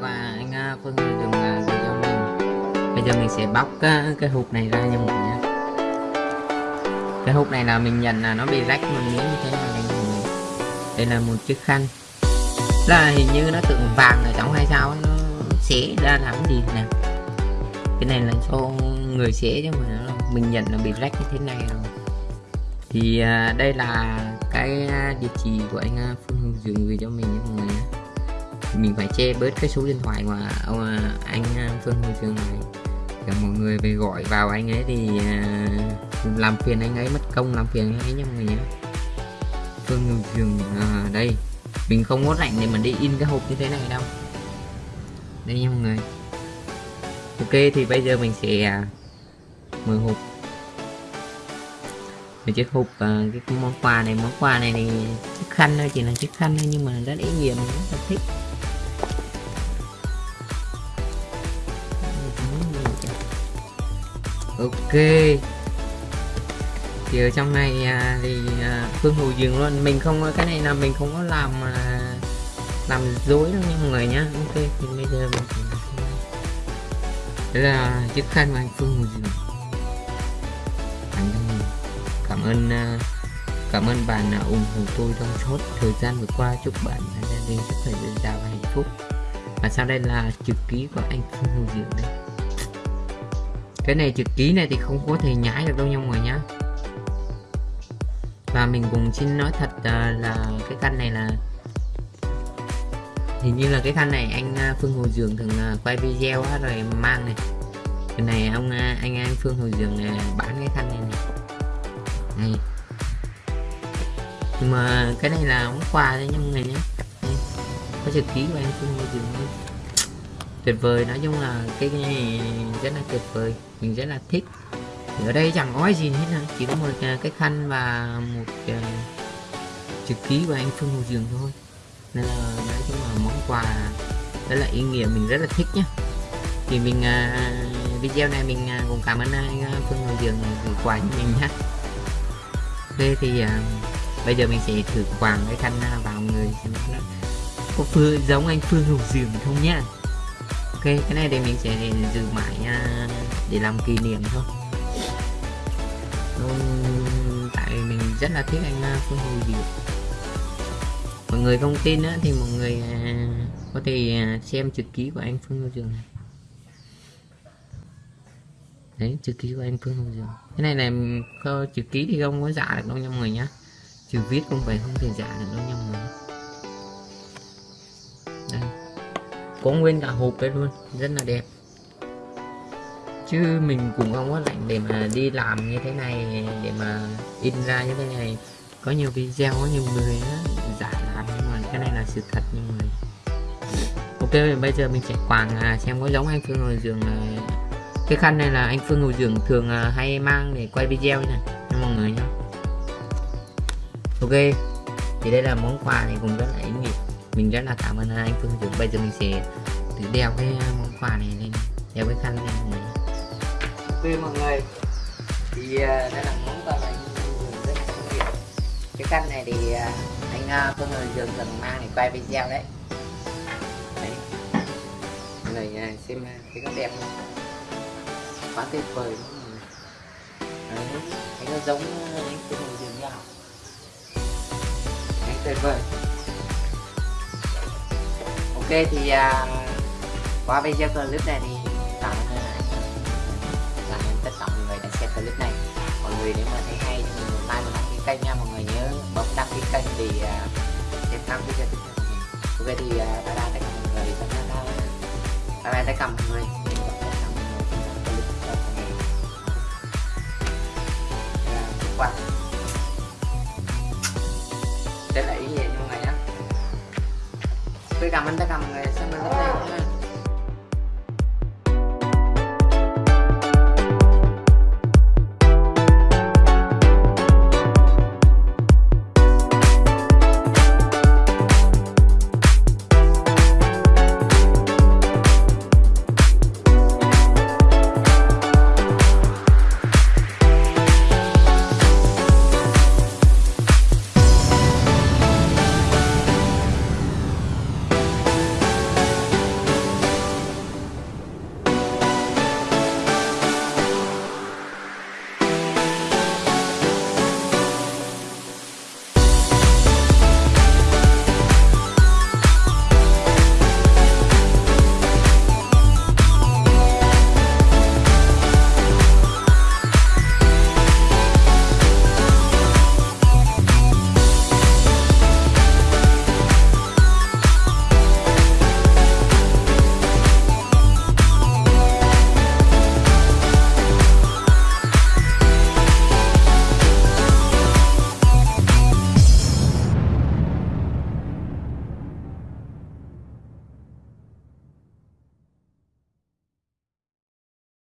và anh à, Phương dùng video mình bây giờ mình sẽ bóc cái, hộp này ra nha mọi người nhé. Cái hộp này là mình nhận là nó bị rách một miếng như thế này mình... đây là một chiếc khăn. Là hình như nó tượng vàng ở trong hay sao nó xé ra làm gì nè cái này là cho người xé chứ mà mình nhận là bị rách như thế này rồi. Thì à, đây là cái à, địa chỉ của anh Phương Hương dừng gửi cho mình nha mọi người mình phải che bớt cái số điện thoại của ông à, anh à, Phương Hồng Trường này. Cả mọi người về gọi vào anh ấy thì uh, làm phiền anh ấy mất công làm phiền anh ấy nha mọi người nhé Phương Hồng Trường à, đây. Mình không có rảnh để mà đi in cái hộp như thế này đâu. Đây nha mọi người. Ok thì bây giờ mình sẽ mở hộp. Một chiếc hộp cái món quà này. Món quà này thì chiếc khăn thôi chỉ là chiếc khăn thôi nhưng mà rất ý nghĩa mình rất là thích. Ok. Thì ở trong này à, thì à, phương hồ dừng luôn. Mình không cái này là mình không có làm à, làm dối đâu nha mọi người nhá. Ok thì bây giờ mình sẽ làm đây là chiếc khăn của anh phương hồ dừng. Cảm ơn à, cảm ơn bạn đã ủng hộ tôi trong suốt thời gian vừa qua. Chúc bạn và gia đình sức khỏe dồi dào và hạnh phúc. Và sau đây là chữ ký của anh phương hồ dừng đây cái này chữ ký này thì không có thể nhái được đâu nha mọi người nhá. Và mình cũng xin nói thật à, là cái khăn này là hình như là cái khăn này anh à, Phương Hồ Dường thường à, quay video á, rồi mang này. Cái này ông anh anh Phương Hồ Dường này bán cái khăn này này. Này. Nhưng mà cái này là món quà đấy nha mọi người nhé có chữ ký của anh Phương Hồ Dường luôn tuyệt vời. Nói chung là cái này rất là tuyệt vời. Mình rất là thích. Thì ở đây chẳng có gì hết nữa chỉ có một à, cái khăn và một uh, chữ ký của anh Phương Hồ Dường thôi. Nên là nói chung là món quà rất là ý nghĩa. Mình rất là thích nhé thì mình uh, video này mình uh, cũng cảm ơn anh uh, Phương Hồ Dường gửi quà cho mình nhé ok thì uh, bây giờ mình sẽ thử quàng cái khăn uh, vào người xem nó có phương giống anh Phương Hồ Dường không nhá ok cái này thì mình sẽ giữ mãi uh, để làm kỷ niệm thôi. Tại mình rất là thích anh uh, Phương hồi Diệu. Mọi người không tin á, thì mọi người uh, có thể uh, xem chữ ký của anh Phương hồi Diệu này. Đấy chữ ký của anh Phương Hồ Diệu. Cái này này, chữ ký thì không có giả được đâu nha mọi người nhá. Chữ viết không phải không thể giả được đâu nha mọi người. Có nguyên cả hộp đấy luôn rất là đẹp. Chứ mình cũng không có lạnh để mà đi làm như thế này để mà in ra như thế này. Có nhiều video có nhiều người đó, giả làm nhưng mà cái này là sự thật nhưng mà ok bây giờ mình sẽ quàng à, xem có giống anh Phương ngồi giường à, cái khăn này là anh Phương ngồi giường thường à, hay mang để quay video này cho mọi người nhé ok thì đây là món quà này cũng rất là ý nghĩa mình rất là cảm ơn anh Phương Dũng. Bây giờ mình sẽ thử đeo cái um, món quà này lên đeo cái khăn lên mọi người mọi người thì uh, đây là món quà này rất là ý nghĩa cái khăn này thì uh, anh uh, Phương Hồ Dường thường mang để quay video đấy. Đấy. Mọi người uh, xem uh, thấy nó đẹp không? Quá tuyệt vời luôn đấy. Thấy nó giống anh Phương Hồ Dường nhau anh tuyệt vời ok thì à, qua video clip này thì cảm ơn tất cả mọi người đã xem clip này. Mọi người nếu mà thấy hay thì mình một like một đăng ký kênh nha. Mọi người nhớ bấm đăng ký kênh để uh, xem thăm video tiếp theo của mình. Ok thì à, bye bye tất cả mọi người. Bye bye tất cả mọi người. cảm ơn tất cả mọi người xem mình ha